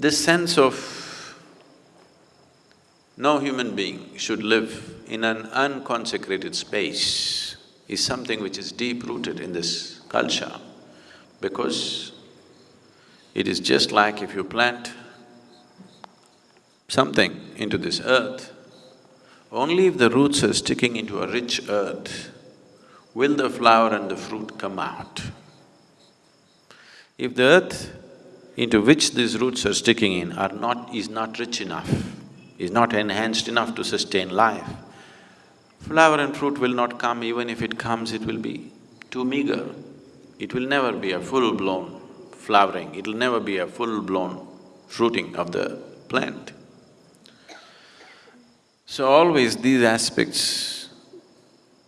This sense of no human being should live in an unconsecrated space is something which is deep-rooted in this culture because it is just like if you plant something into this earth, only if the roots are sticking into a rich earth will the flower and the fruit come out. If the earth into which these roots are sticking in are not… is not rich enough, is not enhanced enough to sustain life, flower and fruit will not come, even if it comes, it will be too meager. It will never be a full-blown flowering, it'll never be a full-blown fruiting of the plant. So always these aspects,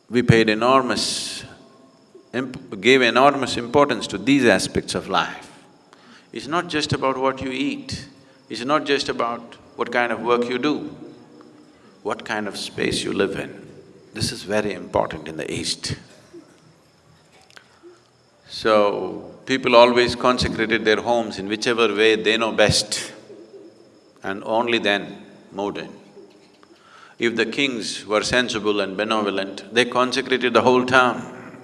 we paid enormous… gave enormous importance to these aspects of life. It's not just about what you eat, it's not just about what kind of work you do, what kind of space you live in. This is very important in the East. So, people always consecrated their homes in whichever way they know best and only then moved in. If the kings were sensible and benevolent, they consecrated the whole town.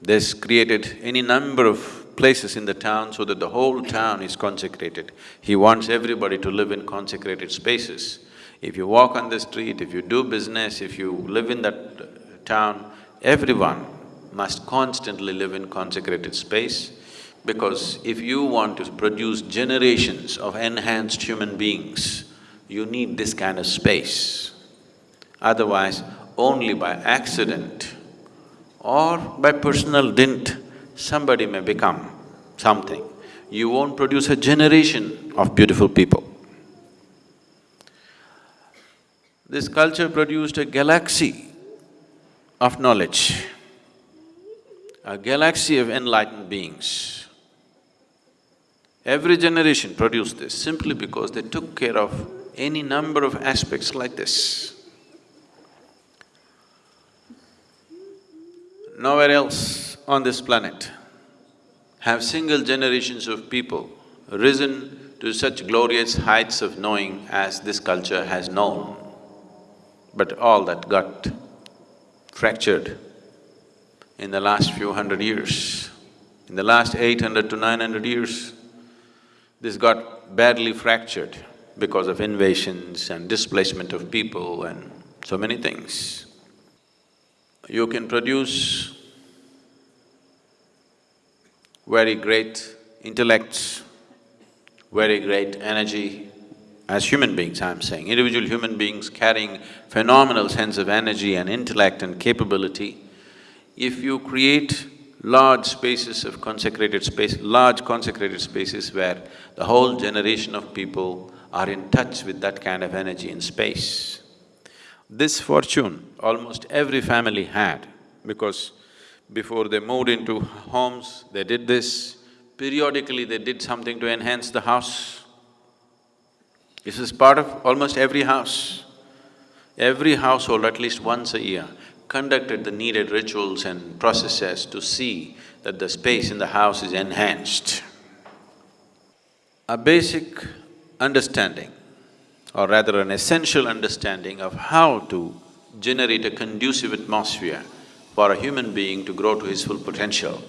This created any number of places in the town so that the whole town is consecrated. He wants everybody to live in consecrated spaces. If you walk on the street, if you do business, if you live in that uh, town, everyone must constantly live in consecrated space because if you want to produce generations of enhanced human beings, you need this kind of space. Otherwise, only by accident or by personal dint, somebody may become something. You won't produce a generation of beautiful people. This culture produced a galaxy of knowledge, a galaxy of enlightened beings. Every generation produced this simply because they took care of any number of aspects like this. Nowhere else on this planet have single generations of people risen to such glorious heights of knowing as this culture has known. But all that got fractured in the last few hundred years. In the last eight hundred to nine hundred years, this got badly fractured because of invasions and displacement of people and so many things. You can produce very great intellects, very great energy, as human beings I'm saying, individual human beings carrying phenomenal sense of energy and intellect and capability, if you create large spaces of consecrated space, large consecrated spaces where the whole generation of people are in touch with that kind of energy in space. This fortune almost every family had because before they moved into homes, they did this. Periodically, they did something to enhance the house. This is part of almost every house. Every household, at least once a year, conducted the needed rituals and processes to see that the space in the house is enhanced. A basic understanding, or rather an essential understanding of how to generate a conducive atmosphere for a human being to grow to his full potential